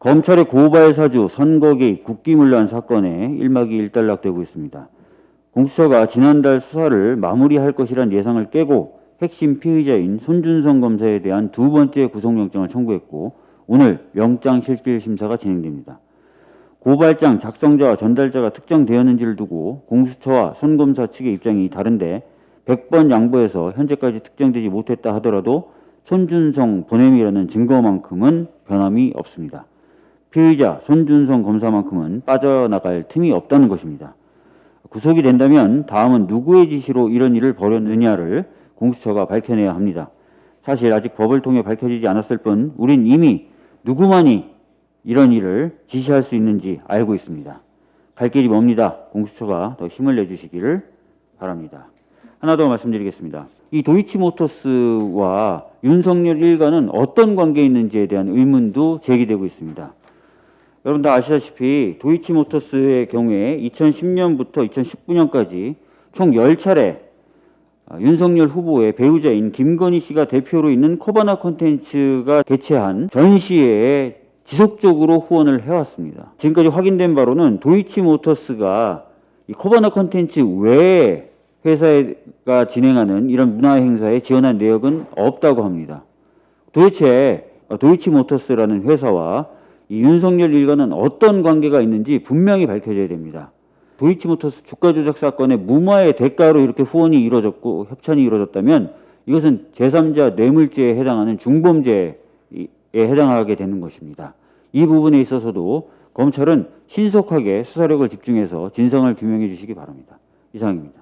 검찰의 고발 사주, 선거 개입, 국기문란 사건에 일막이 일단락되고 있습니다. 공수처가 지난달 수사를 마무리할 것이란 예상을 깨고 핵심 피의자인 손준성 검사에 대한 두 번째 구속영장을 청구했고 오늘 영장실질심사가 진행됩니다. 고발장 작성자와 전달자가 특정되었는지를 두고 공수처와 손 검사 측의 입장이 다른데 100번 양보해서 현재까지 특정되지 못했다 하더라도 손준성 보냄이라는 증거만큼은 변함이 없습니다. 피의자 손준성 검사만큼은 빠져나갈 틈이 없다는 것입니다. 구속이 된다면 다음은 누구의 지시로 이런 일을 벌였느냐를 공수처가 밝혀내야 합니다. 사실 아직 법을 통해 밝혀지지 않았을 뿐 우린 이미 누구만이 이런 일을 지시할 수 있는지 알고 있습니다. 갈 길이 멉니다. 공수처가 더 힘을 내주시기를 바랍니다. 하나 더 말씀드리겠습니다. 이 도이치모터스와 윤석열 일가는 어떤 관계에 있는지에 대한 의문도 제기되고 있습니다. 여러분 다 아시다시피 도이치모터스의 경우에 2010년부터 2019년까지 총 10차례 윤석열 후보의 배우자인 김건희 씨가 대표로 있는 코바나 콘텐츠가 개최한 전시회에 지속적으로 후원을 해왔습니다. 지금까지 확인된 바로는 도이치모터스가 이 코바나 콘텐츠 외에 회사가 진행하는 이런 문화 행사에 지원한 내역은 없다고 합니다. 도대체 도이치모터스라는 회사와 이 윤석열 일가는 어떤 관계가 있는지 분명히 밝혀져야 됩니다. 도이치모터스 주가 조작 사건의 무마의 대가로 이렇게 후원이 이루어졌고 협찬이 이루어졌다면 이것은 제3자 뇌물죄에 해당하는 중범죄에 해당하게 되는 것입니다. 이 부분에 있어서도 검찰은 신속하게 수사력을 집중해서 진상을 규명해 주시기 바랍니다. 이상입니다.